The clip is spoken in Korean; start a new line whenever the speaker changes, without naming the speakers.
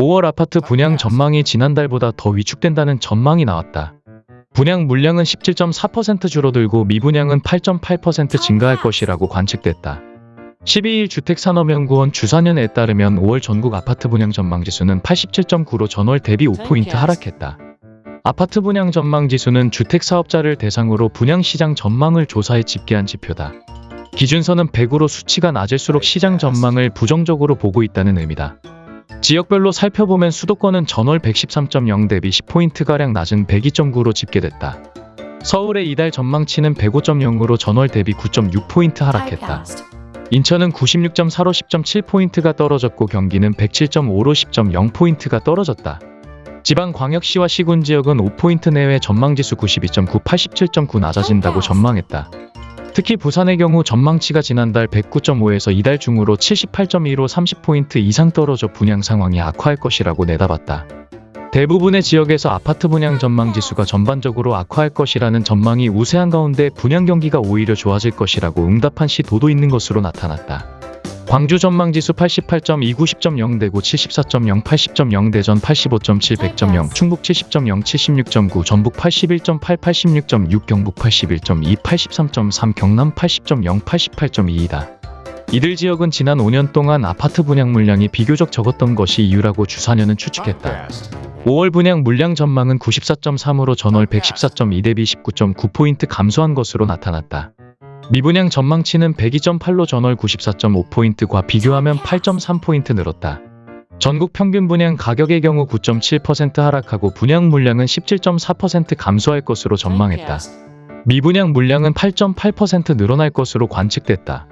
5월 아파트 분양 전망이 지난달보다 더 위축된다는 전망이 나왔다. 분양 물량은 17.4% 줄어들고 미분양은 8.8% 증가할 것이라고 관측됐다. 12일 주택산업연구원 주사년에 따르면 5월 전국 아파트 분양 전망 지수는 87.9로 전월 대비 5포인트 하락했다. 아파트 분양 전망 지수는 주택사업자를 대상으로 분양시장 전망을 조사해 집계한 지표다. 기준선은 100으로 수치가 낮을수록 시장 전망을 부정적으로 보고 있다는 의미다. 지역별로 살펴보면 수도권은 전월 113.0 대비 10포인트가량 낮은 102.9로 집계됐다. 서울의 이달 전망치는 105.0으로 전월 대비 9.6포인트 하락했다. 인천은 96.4로 10.7포인트가 떨어졌고 경기는 107.5로 10.0포인트가 떨어졌다. 지방 광역시와 시군 지역은 5포인트 내외 전망지수 92.9, 87.9 낮아진다고 전망했다. 특히 부산의 경우 전망치가 지난달 109.5에서 이달 중으로 78.2로 30포인트 이상 떨어져 분양 상황이 악화할 것이라고 내다봤다. 대부분의 지역에서 아파트 분양 전망 지수가 전반적으로 악화할 것이라는 전망이 우세한 가운데 분양 경기가 오히려 좋아질 것이라고 응답한 시도도 있는 것으로 나타났다. 광주 전망 지수 88.2, 90.0 대구 74.0, 80.0 대전 85.7, 100.0 충북 70.0, 76.9 전북 81.8, 86.6 경북 81.2, 83.3 경남 80.0, 88.2이다. 이들 지역은 지난 5년 동안 아파트 분양 물량이 비교적 적었던 것이 이유라고 주사년은 추측했다. 5월 분양 물량 전망은 94.3으로 전월 114.2 대비 19.9포인트 감소한 것으로 나타났다. 미분양 전망치는 102.8로 전월 94.5포인트과 비교하면 8.3포인트 늘었다. 전국 평균 분양 가격의 경우 9.7% 하락하고 분양 물량은 17.4% 감소할 것으로 전망했다. 미분양 물량은 8.8% 늘어날 것으로 관측됐다.